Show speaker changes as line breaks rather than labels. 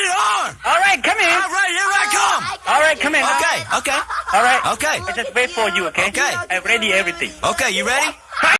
rated R.
All right, come in. All
right, here I come.
All right, come in. Okay,
okay.
All right.
Okay.
I just wait for you, okay? Okay. I'm ready everything.
Okay, you ready?